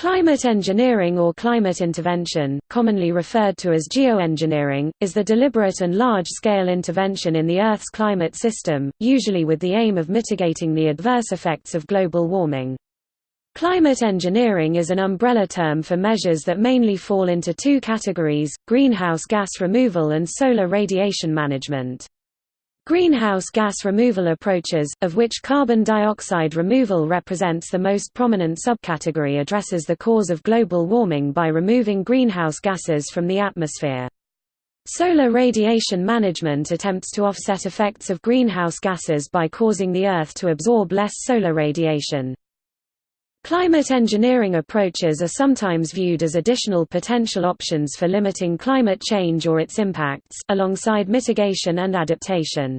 Climate engineering or climate intervention, commonly referred to as geoengineering, is the deliberate and large-scale intervention in the Earth's climate system, usually with the aim of mitigating the adverse effects of global warming. Climate engineering is an umbrella term for measures that mainly fall into two categories, greenhouse gas removal and solar radiation management. Greenhouse gas removal approaches, of which carbon dioxide removal represents the most prominent subcategory addresses the cause of global warming by removing greenhouse gases from the atmosphere. Solar radiation management attempts to offset effects of greenhouse gases by causing the Earth to absorb less solar radiation. Climate engineering approaches are sometimes viewed as additional potential options for limiting climate change or its impacts, alongside mitigation and adaptation.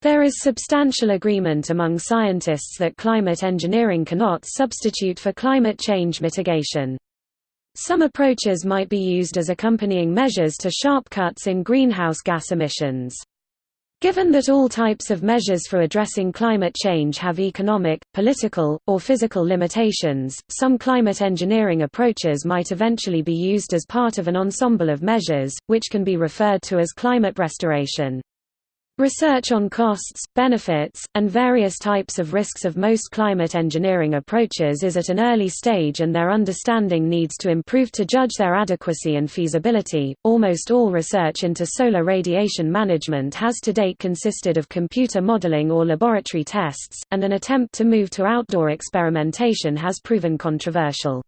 There is substantial agreement among scientists that climate engineering cannot substitute for climate change mitigation. Some approaches might be used as accompanying measures to sharp cuts in greenhouse gas emissions. Given that all types of measures for addressing climate change have economic, political, or physical limitations, some climate engineering approaches might eventually be used as part of an ensemble of measures, which can be referred to as climate restoration. Research on costs, benefits, and various types of risks of most climate engineering approaches is at an early stage and their understanding needs to improve to judge their adequacy and feasibility. Almost all research into solar radiation management has to date consisted of computer modeling or laboratory tests, and an attempt to move to outdoor experimentation has proven controversial.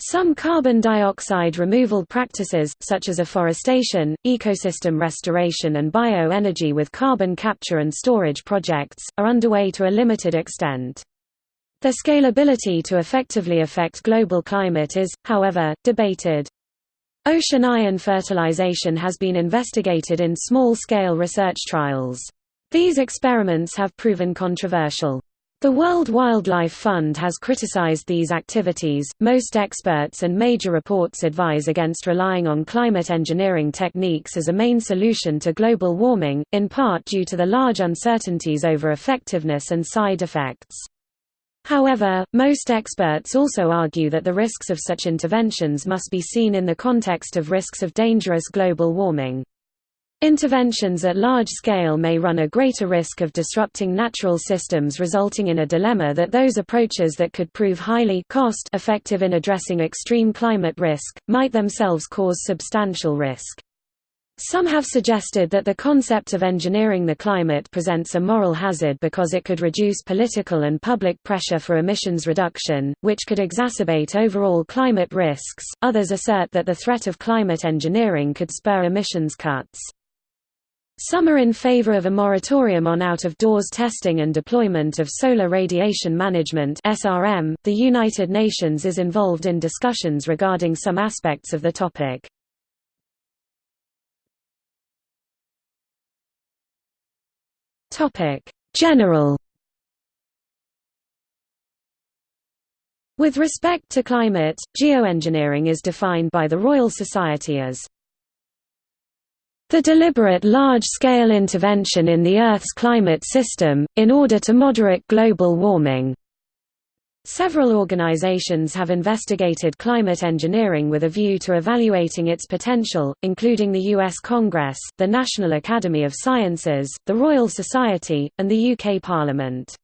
Some carbon dioxide removal practices, such as afforestation, ecosystem restoration and bioenergy with carbon capture and storage projects, are underway to a limited extent. Their scalability to effectively affect global climate is, however, debated. Ocean iron fertilization has been investigated in small-scale research trials. These experiments have proven controversial. The World Wildlife Fund has criticized these activities. Most experts and major reports advise against relying on climate engineering techniques as a main solution to global warming, in part due to the large uncertainties over effectiveness and side effects. However, most experts also argue that the risks of such interventions must be seen in the context of risks of dangerous global warming. Interventions at large scale may run a greater risk of disrupting natural systems resulting in a dilemma that those approaches that could prove highly cost effective in addressing extreme climate risk, might themselves cause substantial risk. Some have suggested that the concept of engineering the climate presents a moral hazard because it could reduce political and public pressure for emissions reduction, which could exacerbate overall climate risks. Others assert that the threat of climate engineering could spur emissions cuts. Some are in favor of a moratorium on out-of-doors testing and deployment of solar radiation management (SRM). The United Nations is involved in discussions regarding some aspects of the topic. Topic: General With respect to climate, geoengineering is defined by the Royal Society as the deliberate large-scale intervention in the Earth's climate system, in order to moderate global warming. Several organizations have investigated climate engineering with a view to evaluating its potential, including the U.S. Congress, the National Academy of Sciences, the Royal Society, and the UK Parliament.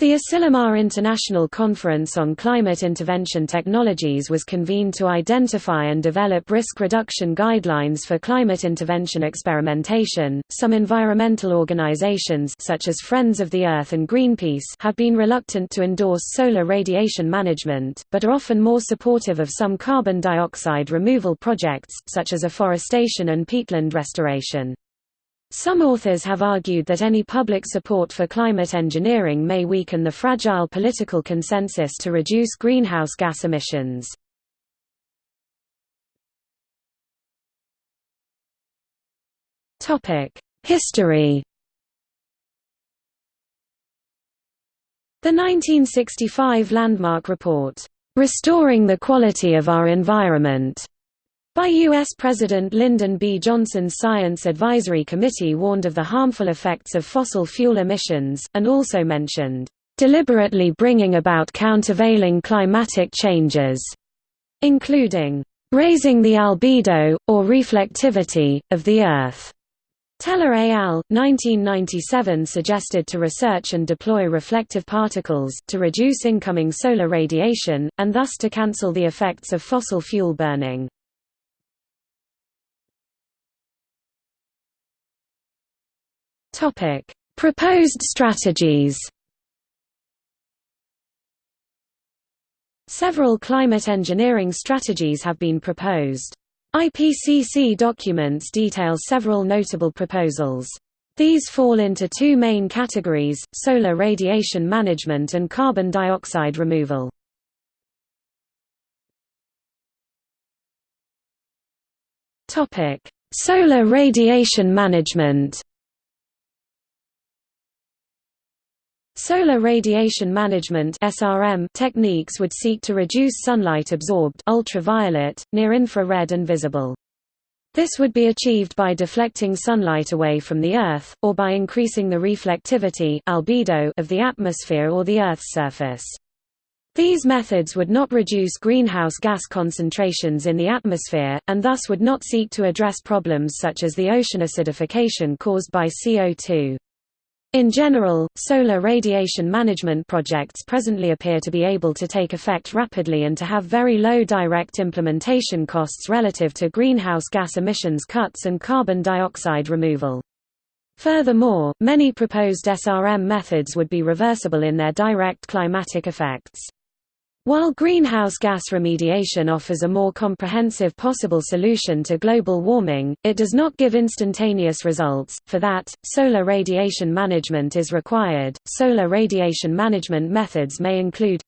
The Asilomar International Conference on Climate Intervention Technologies was convened to identify and develop risk reduction guidelines for climate intervention experimentation. Some environmental organizations such as Friends of the Earth and Greenpeace have been reluctant to endorse solar radiation management, but are often more supportive of some carbon dioxide removal projects such as afforestation and peatland restoration. Some authors have argued that any public support for climate engineering may weaken the fragile political consensus to reduce greenhouse gas emissions. History The 1965 landmark report, "'Restoring the Quality of Our Environment' By U.S. President Lyndon B. Johnson's Science Advisory Committee warned of the harmful effects of fossil fuel emissions, and also mentioned, deliberately bringing about countervailing climatic changes, including raising the albedo, or reflectivity, of the Earth. Teller et al. 1997 suggested to research and deploy reflective particles, to reduce incoming solar radiation, and thus to cancel the effects of fossil fuel burning. Proposed strategies Several climate engineering strategies have been proposed. IPCC documents detail several notable proposals. These fall into two main categories, solar radiation management and carbon dioxide removal. Solar radiation management Solar radiation management (SRM) techniques would seek to reduce sunlight absorbed ultraviolet, near-infrared and visible. This would be achieved by deflecting sunlight away from the Earth, or by increasing the reflectivity albedo of the atmosphere or the Earth's surface. These methods would not reduce greenhouse gas concentrations in the atmosphere, and thus would not seek to address problems such as the ocean acidification caused by CO2. In general, solar radiation management projects presently appear to be able to take effect rapidly and to have very low direct implementation costs relative to greenhouse gas emissions cuts and carbon dioxide removal. Furthermore, many proposed SRM methods would be reversible in their direct climatic effects. While greenhouse gas remediation offers a more comprehensive possible solution to global warming, it does not give instantaneous results. For that, solar radiation management is required. Solar radiation management methods may include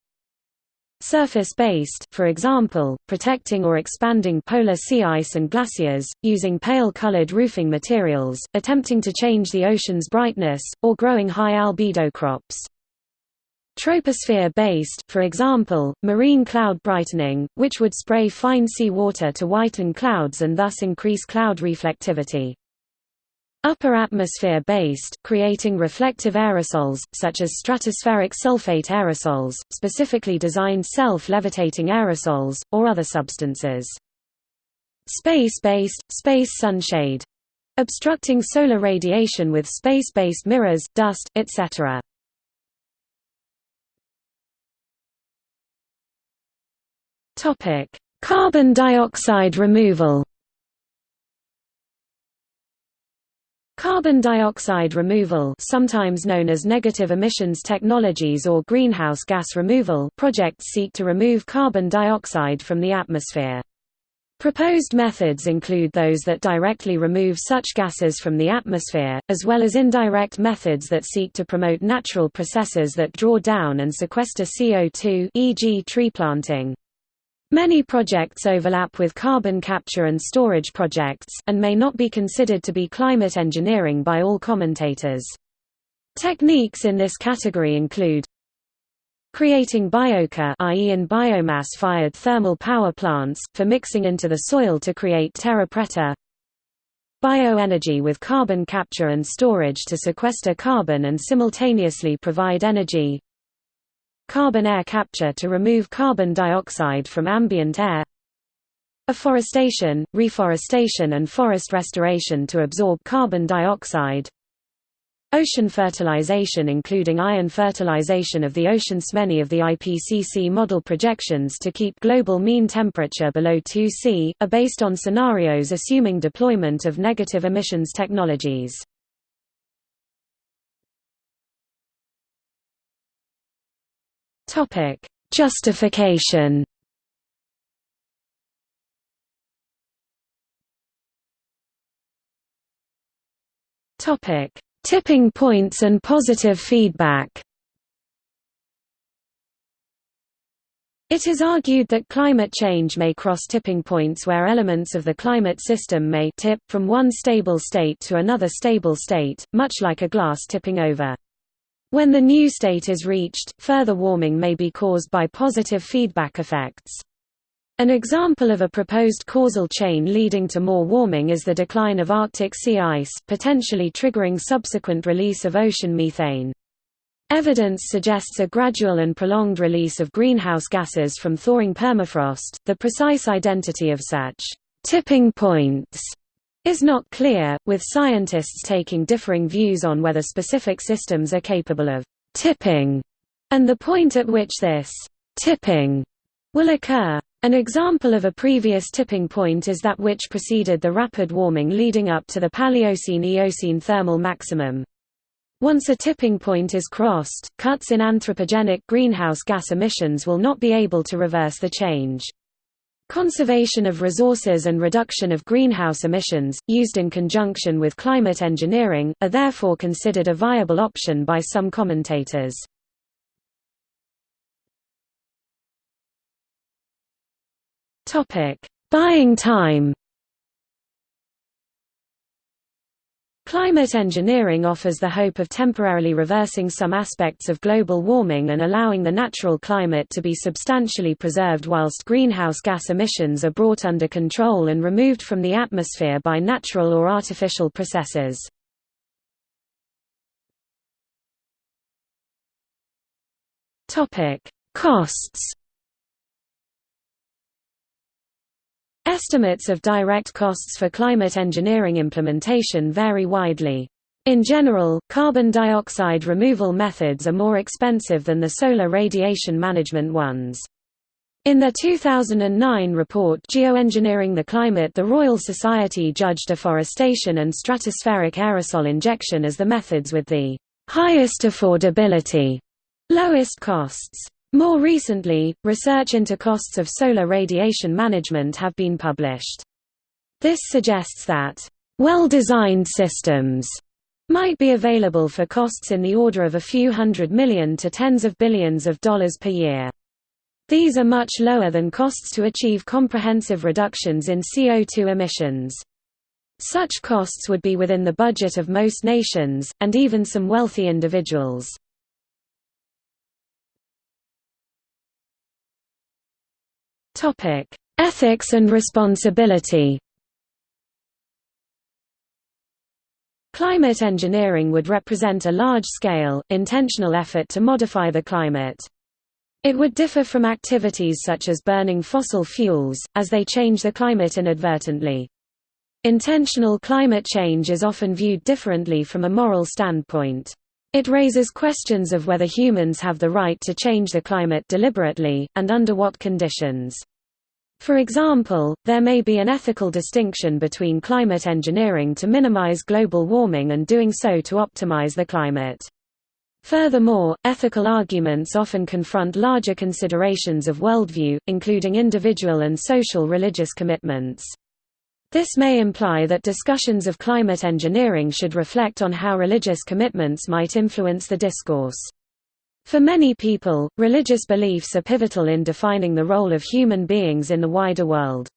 surface-based, for example, protecting or expanding polar sea ice and glaciers, using pale-colored roofing materials, attempting to change the ocean's brightness, or growing high albedo crops. Troposphere-based, for example, marine cloud brightening, which would spray fine sea water to whiten clouds and thus increase cloud reflectivity. Upper atmosphere-based, creating reflective aerosols, such as stratospheric sulfate aerosols, specifically designed self-levitating aerosols, or other substances. Space-based, space sunshade. Obstructing solar radiation with space-based mirrors, dust, etc. Topic: Carbon dioxide removal. Carbon dioxide removal sometimes known as negative emissions technologies or greenhouse gas removal projects seek to remove carbon dioxide from the atmosphere. Proposed methods include those that directly remove such gases from the atmosphere, as well as indirect methods that seek to promote natural processes that draw down and sequester CO2 e.g. tree planting. Many projects overlap with carbon capture and storage projects, and may not be considered to be climate engineering by all commentators. Techniques in this category include creating biochar i.e. in biomass-fired thermal power plants, for mixing into the soil to create terra preta bioenergy with carbon capture and storage to sequester carbon and simultaneously provide energy carbon air capture to remove carbon dioxide from ambient air afforestation, reforestation and forest restoration to absorb carbon dioxide Ocean fertilization including iron fertilization of the oceans Many of the IPCC model projections to keep global mean temperature below 2 C, are based on scenarios assuming deployment of negative emissions technologies. Topic: Justification. Topic: Tipping points and positive feedback. It is argued that climate change may cross tipping points where elements of the climate system may tip from one stable state to another stable state, much like a glass tipping over. When the new state is reached, further warming may be caused by positive feedback effects. An example of a proposed causal chain leading to more warming is the decline of Arctic sea ice, potentially triggering subsequent release of ocean methane. Evidence suggests a gradual and prolonged release of greenhouse gases from thawing permafrost. The precise identity of such tipping points is not clear, with scientists taking differing views on whether specific systems are capable of tipping and the point at which this tipping will occur. An example of a previous tipping point is that which preceded the rapid warming leading up to the Paleocene-Eocene thermal maximum. Once a tipping point is crossed, cuts in anthropogenic greenhouse gas emissions will not be able to reverse the change. Conservation of resources and reduction of greenhouse emissions, used in conjunction with climate engineering, are therefore considered a viable option by some commentators. Buying time Climate engineering offers the hope of temporarily reversing some aspects of global warming and allowing the natural climate to be substantially preserved whilst greenhouse gas emissions are brought under control and removed from the atmosphere by natural or artificial processes. Costs Estimates of direct costs for climate engineering implementation vary widely. In general, carbon dioxide removal methods are more expensive than the solar radiation management ones. In their 2009 report Geoengineering the Climate the Royal Society judged afforestation and stratospheric aerosol injection as the methods with the highest affordability, lowest costs. More recently, research into costs of solar radiation management have been published. This suggests that, well-designed systems might be available for costs in the order of a few hundred million to tens of billions of dollars per year. These are much lower than costs to achieve comprehensive reductions in CO2 emissions. Such costs would be within the budget of most nations, and even some wealthy individuals. Topic: Ethics and responsibility. Climate engineering would represent a large-scale, intentional effort to modify the climate. It would differ from activities such as burning fossil fuels, as they change the climate inadvertently. Intentional climate change is often viewed differently from a moral standpoint. It raises questions of whether humans have the right to change the climate deliberately, and under what conditions. For example, there may be an ethical distinction between climate engineering to minimize global warming and doing so to optimize the climate. Furthermore, ethical arguments often confront larger considerations of worldview, including individual and social religious commitments. This may imply that discussions of climate engineering should reflect on how religious commitments might influence the discourse. For many people, religious beliefs are pivotal in defining the role of human beings in the wider world.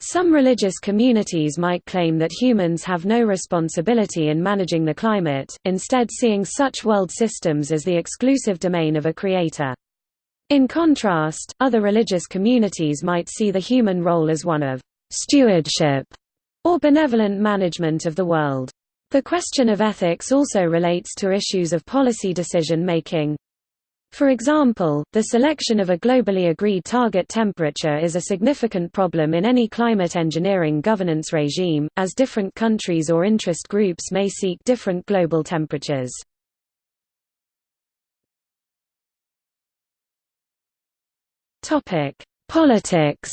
Some religious communities might claim that humans have no responsibility in managing the climate, instead seeing such world systems as the exclusive domain of a creator. In contrast, other religious communities might see the human role as one of stewardship or benevolent management of the world. The question of ethics also relates to issues of policy decision making. For example, the selection of a globally agreed target temperature is a significant problem in any climate engineering governance regime, as different countries or interest groups may seek different global temperatures. Politics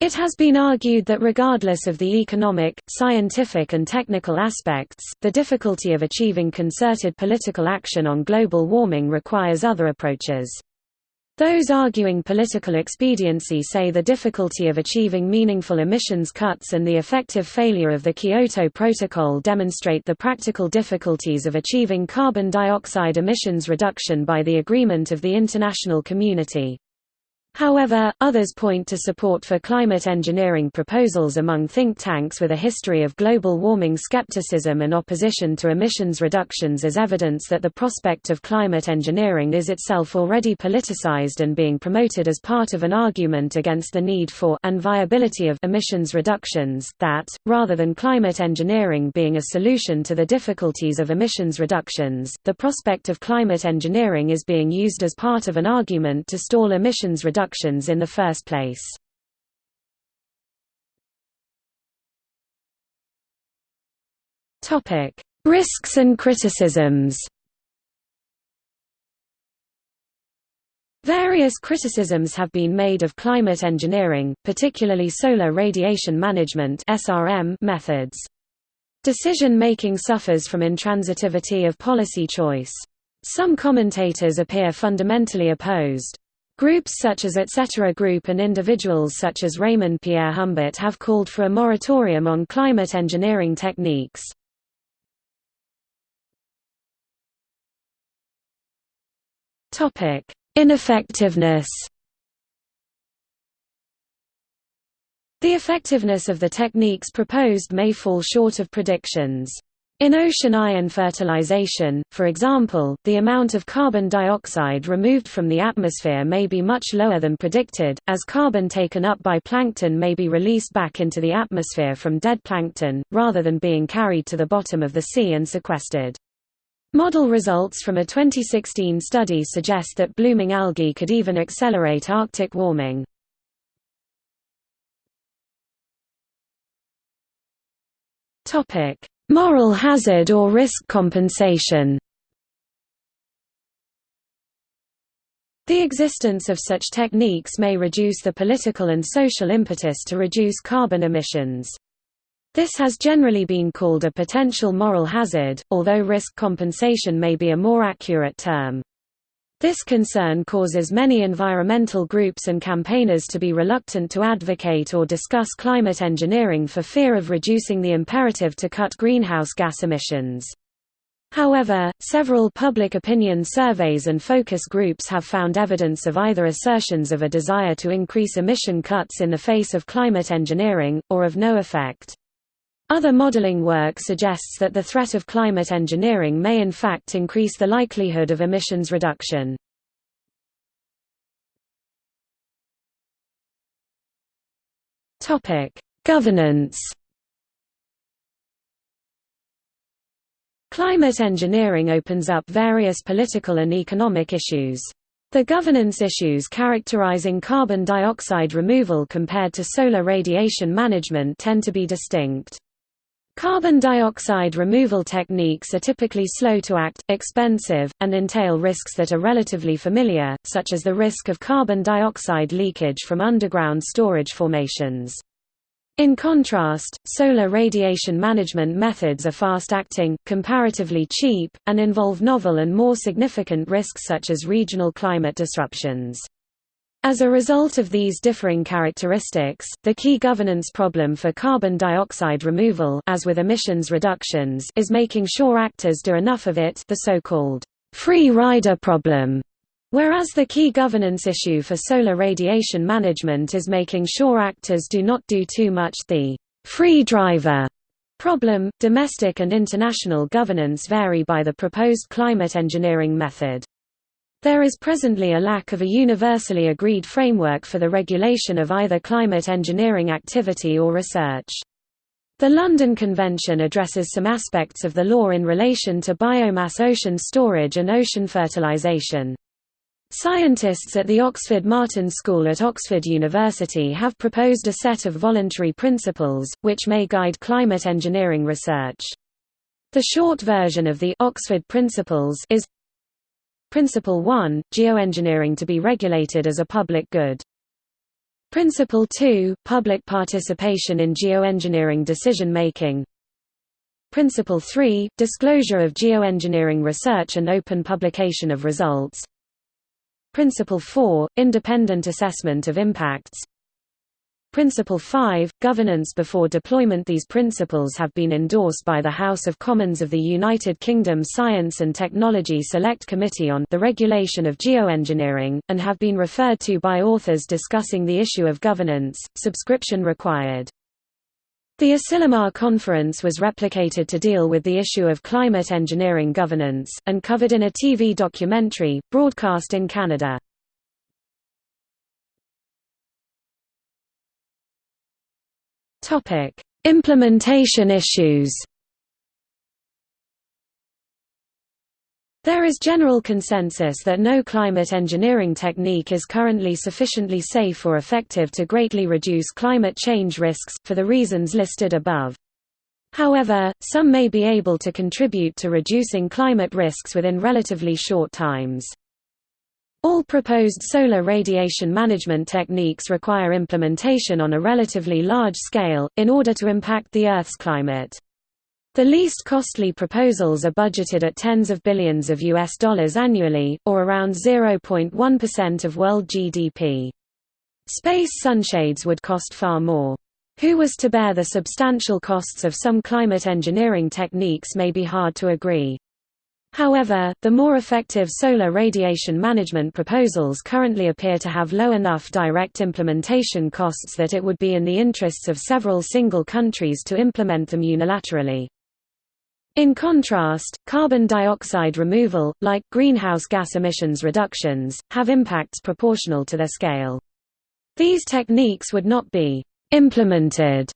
It has been argued that regardless of the economic, scientific and technical aspects, the difficulty of achieving concerted political action on global warming requires other approaches. Those arguing political expediency say the difficulty of achieving meaningful emissions cuts and the effective failure of the Kyoto Protocol demonstrate the practical difficulties of achieving carbon dioxide emissions reduction by the agreement of the international community. However, others point to support for climate engineering proposals among think tanks with a history of global warming skepticism and opposition to emissions reductions as evidence that the prospect of climate engineering is itself already politicized and being promoted as part of an argument against the need for and viability of emissions reductions, that, rather than climate engineering being a solution to the difficulties of emissions reductions, the prospect of climate engineering is being used as part of an argument to stall emissions reductions reductions in the first place. Risks and criticisms Various criticisms have been made of climate engineering, particularly solar radiation management methods. Decision-making suffers from intransitivity of policy choice. Some commentators appear fundamentally opposed. Groups such as Etc. Group and individuals such as Raymond Pierrehumbert have called for a moratorium on climate engineering techniques. Ineffectiveness The effectiveness of the techniques proposed may fall short of predictions. In ocean iron fertilization, for example, the amount of carbon dioxide removed from the atmosphere may be much lower than predicted, as carbon taken up by plankton may be released back into the atmosphere from dead plankton, rather than being carried to the bottom of the sea and sequestered. Model results from a 2016 study suggest that blooming algae could even accelerate Arctic warming. Topic: Moral hazard or risk compensation The existence of such techniques may reduce the political and social impetus to reduce carbon emissions. This has generally been called a potential moral hazard, although risk compensation may be a more accurate term. This concern causes many environmental groups and campaigners to be reluctant to advocate or discuss climate engineering for fear of reducing the imperative to cut greenhouse gas emissions. However, several public opinion surveys and focus groups have found evidence of either assertions of a desire to increase emission cuts in the face of climate engineering, or of no effect. Other modeling work suggests that the threat of climate engineering may in fact increase the likelihood of emissions reduction. Governance Climate engineering opens up various political and economic issues. The governance issues characterizing carbon dioxide removal compared to solar radiation management tend to be distinct. Carbon dioxide removal techniques are typically slow to act, expensive, and entail risks that are relatively familiar, such as the risk of carbon dioxide leakage from underground storage formations. In contrast, solar radiation management methods are fast-acting, comparatively cheap, and involve novel and more significant risks such as regional climate disruptions. As a result of these differing characteristics, the key governance problem for carbon dioxide removal as with emissions reductions is making sure actors do enough of it the so-called free rider problem, whereas the key governance issue for solar radiation management is making sure actors do not do too much the free driver problem. Domestic and international governance vary by the proposed climate engineering method. There is presently a lack of a universally agreed framework for the regulation of either climate engineering activity or research. The London Convention addresses some aspects of the law in relation to biomass ocean storage and ocean fertilisation. Scientists at the Oxford Martin School at Oxford University have proposed a set of voluntary principles, which may guide climate engineering research. The short version of the Oxford Principles is Principle 1 – Geoengineering to be regulated as a public good. Principle 2 – Public participation in geoengineering decision-making. Principle 3 – Disclosure of geoengineering research and open publication of results. Principle 4 – Independent assessment of impacts Principle 5, Governance before deployment These principles have been endorsed by the House of Commons of the United Kingdom Science and Technology Select Committee on the Regulation of Geoengineering, and have been referred to by authors discussing the issue of governance, subscription required. The Asilomar Conference was replicated to deal with the issue of climate engineering governance, and covered in a TV documentary, broadcast in Canada. Implementation issues There is general consensus that no climate engineering technique is currently sufficiently safe or effective to greatly reduce climate change risks, for the reasons listed above. However, some may be able to contribute to reducing climate risks within relatively short times. All proposed solar radiation management techniques require implementation on a relatively large scale, in order to impact the Earth's climate. The least costly proposals are budgeted at tens of billions of US dollars annually, or around 0.1% of world GDP. Space sunshades would cost far more. Who was to bear the substantial costs of some climate engineering techniques may be hard to agree. However, the more effective solar radiation management proposals currently appear to have low enough direct implementation costs that it would be in the interests of several single countries to implement them unilaterally. In contrast, carbon dioxide removal, like greenhouse gas emissions reductions, have impacts proportional to their scale. These techniques would not be «implemented»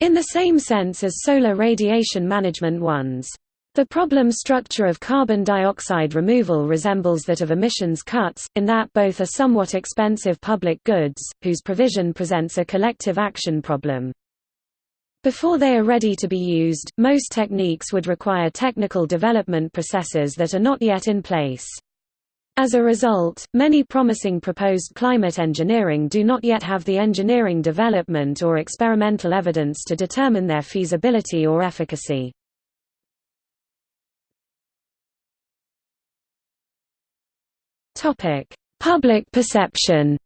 in the same sense as solar radiation management ones. The problem structure of carbon dioxide removal resembles that of emissions cuts, in that both are somewhat expensive public goods, whose provision presents a collective action problem. Before they are ready to be used, most techniques would require technical development processes that are not yet in place. As a result, many promising proposed climate engineering do not yet have the engineering development or experimental evidence to determine their feasibility or efficacy. Public perception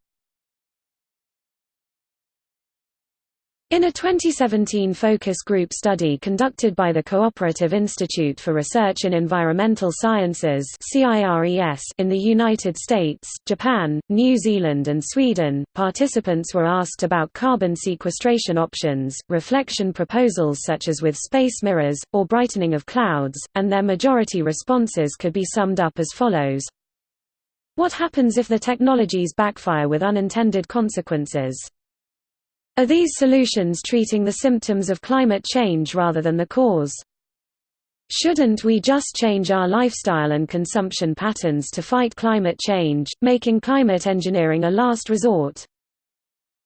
In a 2017 focus group study conducted by the Cooperative Institute for Research in Environmental Sciences in the United States, Japan, New Zealand and Sweden, participants were asked about carbon sequestration options, reflection proposals such as with space mirrors, or brightening of clouds, and their majority responses could be summed up as follows. What happens if the technologies backfire with unintended consequences? Are these solutions treating the symptoms of climate change rather than the cause? Shouldn't we just change our lifestyle and consumption patterns to fight climate change, making climate engineering a last resort?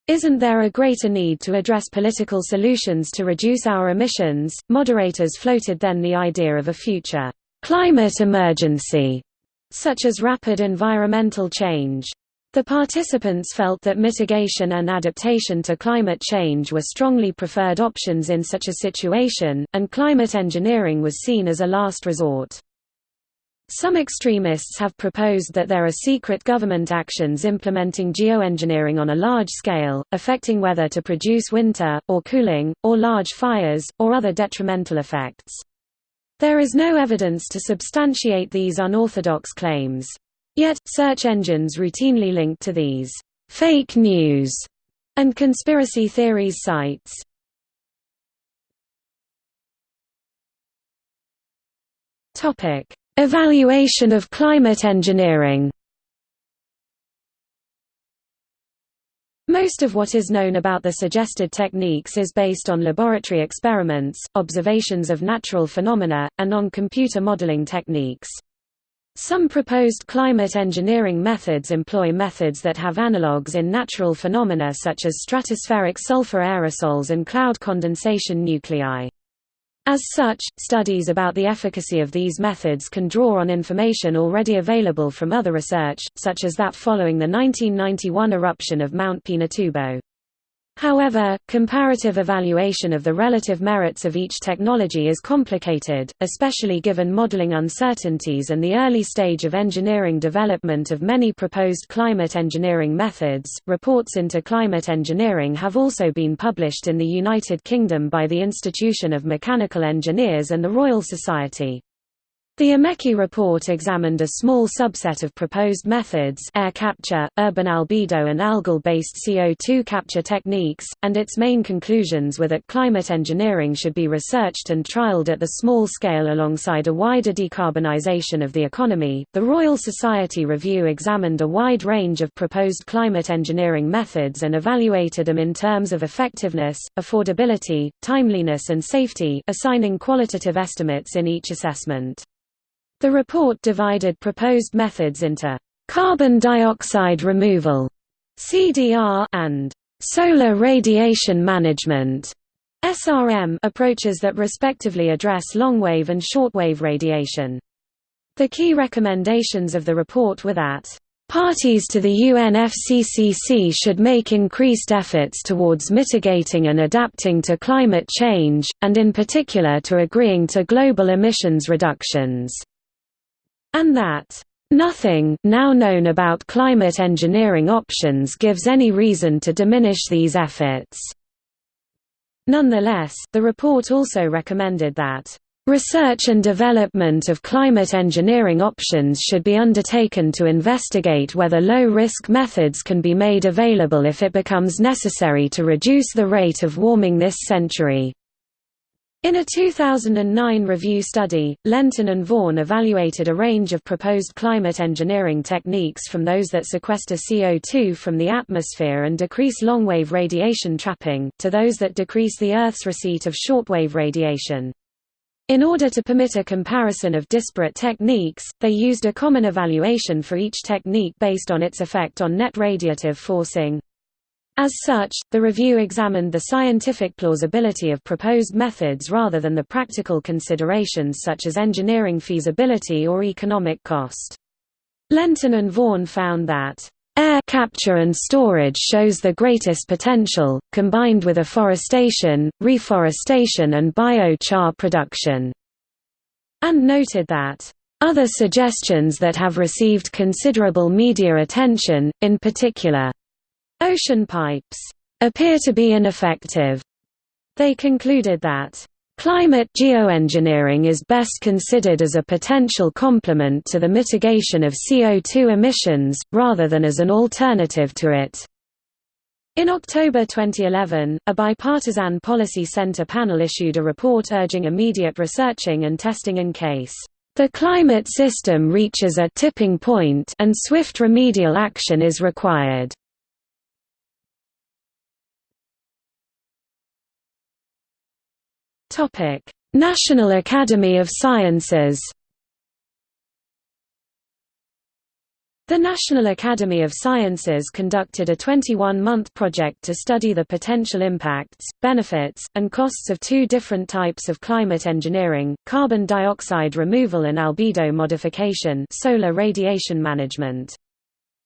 Isn't there a greater need to address political solutions to reduce our emissions? Moderators floated then the idea of a future climate emergency, such as rapid environmental change. The participants felt that mitigation and adaptation to climate change were strongly preferred options in such a situation, and climate engineering was seen as a last resort. Some extremists have proposed that there are secret government actions implementing geoengineering on a large scale, affecting weather to produce winter, or cooling, or large fires, or other detrimental effects. There is no evidence to substantiate these unorthodox claims. Yet, search engines routinely link to these «fake news» and conspiracy theories sites. Evaluation of climate engineering Most of what is known about the suggested techniques is based on laboratory experiments, observations of natural phenomena, and on computer modeling techniques. Some proposed climate engineering methods employ methods that have analogues in natural phenomena such as stratospheric sulfur aerosols and cloud condensation nuclei. As such, studies about the efficacy of these methods can draw on information already available from other research, such as that following the 1991 eruption of Mount Pinatubo. However, comparative evaluation of the relative merits of each technology is complicated, especially given modeling uncertainties and the early stage of engineering development of many proposed climate engineering methods. Reports into climate engineering have also been published in the United Kingdom by the Institution of Mechanical Engineers and the Royal Society. The IMechE report examined a small subset of proposed methods air capture, urban albedo and algal-based CO2 capture techniques, and its main conclusions were that climate engineering should be researched and trialed at the small scale alongside a wider decarbonization of the economy. The Royal Society review examined a wide range of proposed climate engineering methods and evaluated them in terms of effectiveness, affordability, timeliness and safety, assigning qualitative estimates in each assessment. The report divided proposed methods into carbon dioxide removal (CDR) and solar radiation management (SRM) approaches that respectively address long-wave and short-wave radiation. The key recommendations of the report were that Parties to the UNFCCC should make increased efforts towards mitigating and adapting to climate change, and in particular to agreeing to global emissions reductions and that Nothing now known about climate engineering options gives any reason to diminish these efforts. Nonetheless, the report also recommended that Research and development of climate engineering options should be undertaken to investigate whether low-risk methods can be made available if it becomes necessary to reduce the rate of warming this century. In a 2009 review study, Lenton and Vaughan evaluated a range of proposed climate engineering techniques from those that sequester CO2 from the atmosphere and decrease long-wave radiation trapping, to those that decrease the Earth's receipt of shortwave radiation. In order to permit a comparison of disparate techniques, they used a common evaluation for each technique based on its effect on net radiative forcing, as such, the review examined the scientific plausibility of proposed methods rather than the practical considerations such as engineering feasibility or economic cost. Lenton and Vaughan found that Air capture and storage shows the greatest potential, combined with afforestation, reforestation and biochar production, and noted that other suggestions that have received considerable media attention, in particular, Ocean pipes appear to be ineffective. They concluded that Climate geoengineering is best considered as a potential complement to the mitigation of CO2 emissions, rather than as an alternative to it. In October 2011, a bipartisan policy center panel issued a report urging immediate researching and testing in case the climate system reaches a tipping point and swift remedial action is required. Topic: National Academy of Sciences. The National Academy of Sciences conducted a 21-month project to study the potential impacts, benefits, and costs of two different types of climate engineering, carbon dioxide removal and albedo modification solar radiation management.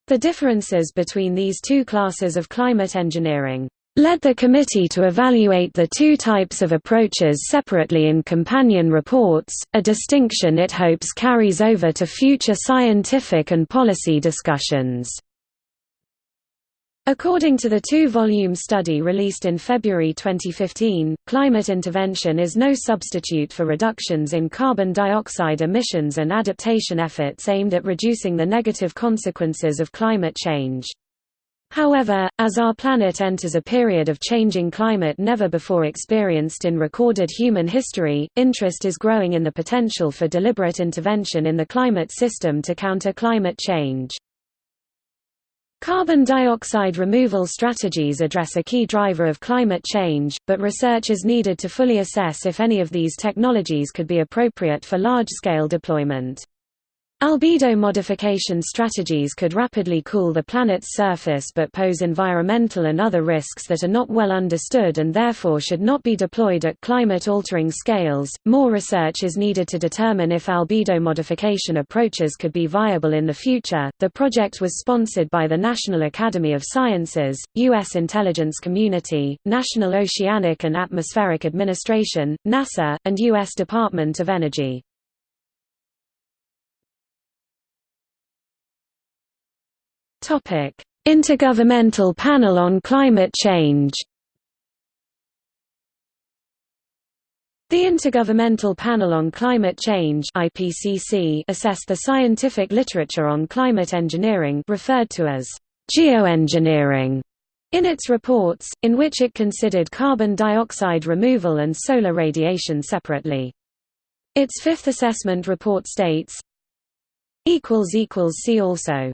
The differences between these two classes of climate engineering led the committee to evaluate the two types of approaches separately in companion reports, a distinction it hopes carries over to future scientific and policy discussions. According to the two-volume study released in February 2015, climate intervention is no substitute for reductions in carbon dioxide emissions and adaptation efforts aimed at reducing the negative consequences of climate change. However, as our planet enters a period of changing climate never before experienced in recorded human history, interest is growing in the potential for deliberate intervention in the climate system to counter climate change. Carbon dioxide removal strategies address a key driver of climate change, but research is needed to fully assess if any of these technologies could be appropriate for large-scale deployment. Albedo modification strategies could rapidly cool the planet's surface but pose environmental and other risks that are not well understood and therefore should not be deployed at climate altering scales. More research is needed to determine if albedo modification approaches could be viable in the future. The project was sponsored by the National Academy of Sciences, U.S. Intelligence Community, National Oceanic and Atmospheric Administration, NASA, and U.S. Department of Energy. Topic: Intergovernmental Panel on Climate Change. The Intergovernmental Panel on Climate Change (IPCC) assessed the scientific literature on climate engineering, referred to as geoengineering, in its reports, in which it considered carbon dioxide removal and solar radiation separately. Its fifth assessment report states: equals equals "See also."